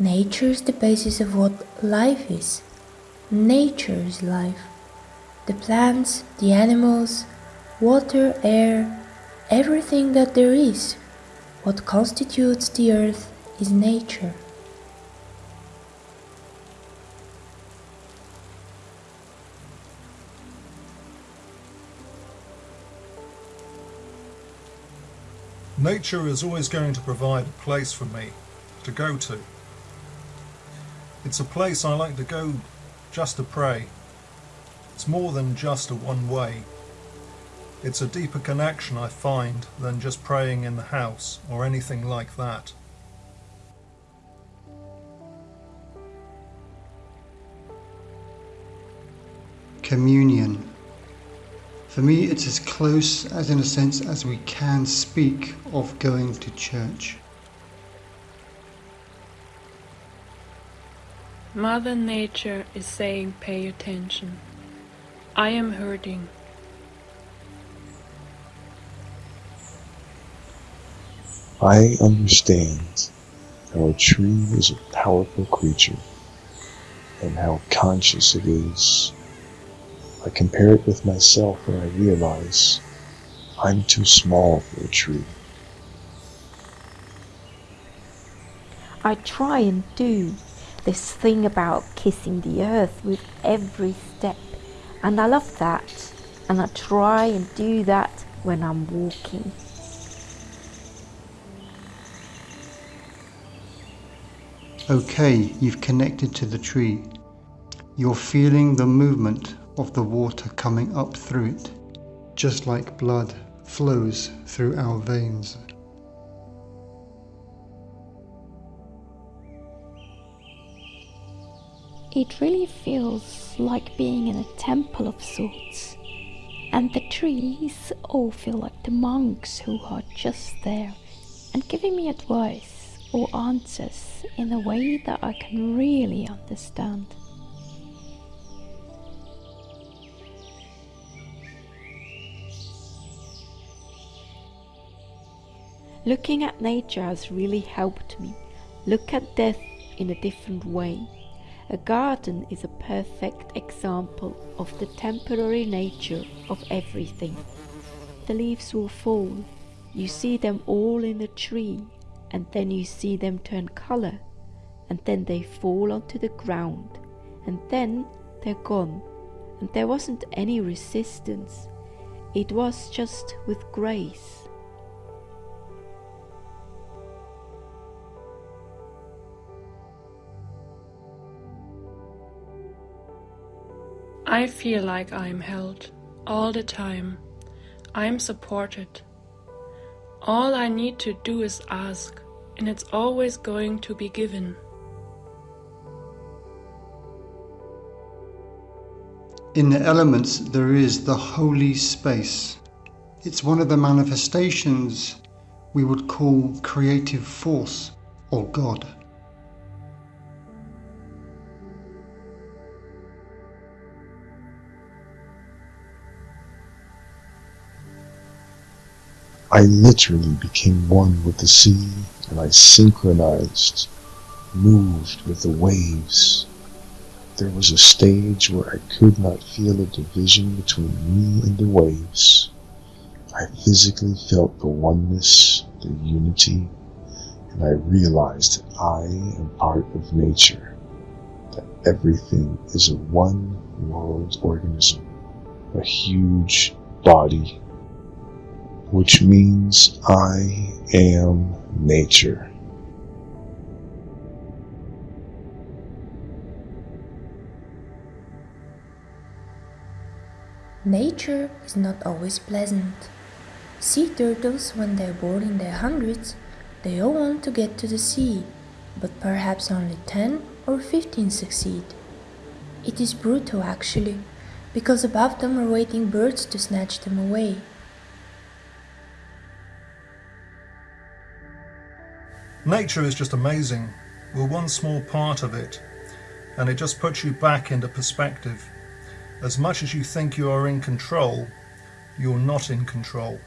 Nature is the basis of what life is. Nature is life. The plants, the animals, water, air, everything that there is. What constitutes the earth is nature. Nature is always going to provide a place for me to go to. It's a place I like to go just to pray. It's more than just a one way. It's a deeper connection I find than just praying in the house or anything like that. Communion. For me, it's as close as in a sense as we can speak of going to church. Mother Nature is saying pay attention. I am hurting. I understand how a tree is a powerful creature and how conscious it is. I compare it with myself and I realize I'm too small for a tree. I try and do this thing about kissing the earth with every step, and I love that, and I try and do that when I'm walking. Okay, you've connected to the tree. You're feeling the movement of the water coming up through it, just like blood flows through our veins. It really feels like being in a temple of sorts. And the trees all feel like the monks who are just there and giving me advice or answers in a way that I can really understand. Looking at nature has really helped me look at death in a different way. A garden is a perfect example of the temporary nature of everything. The leaves will fall, you see them all in a tree, and then you see them turn color, and then they fall onto the ground, and then they're gone, and there wasn't any resistance. It was just with grace. I feel like I'm held all the time. I'm supported. All I need to do is ask, and it's always going to be given. In the elements, there is the holy space. It's one of the manifestations we would call creative force or God. I literally became one with the sea and I synchronized, moved with the waves. There was a stage where I could not feel a division between me and the waves. I physically felt the oneness, the unity, and I realized that I am part of nature, that everything is a one world organism, a huge body which means I am nature. Nature is not always pleasant. Sea turtles, when they're born in their hundreds, they all want to get to the sea, but perhaps only 10 or 15 succeed. It is brutal actually, because above them are waiting birds to snatch them away. Nature is just amazing. We're one small part of it, and it just puts you back into perspective. As much as you think you are in control, you're not in control.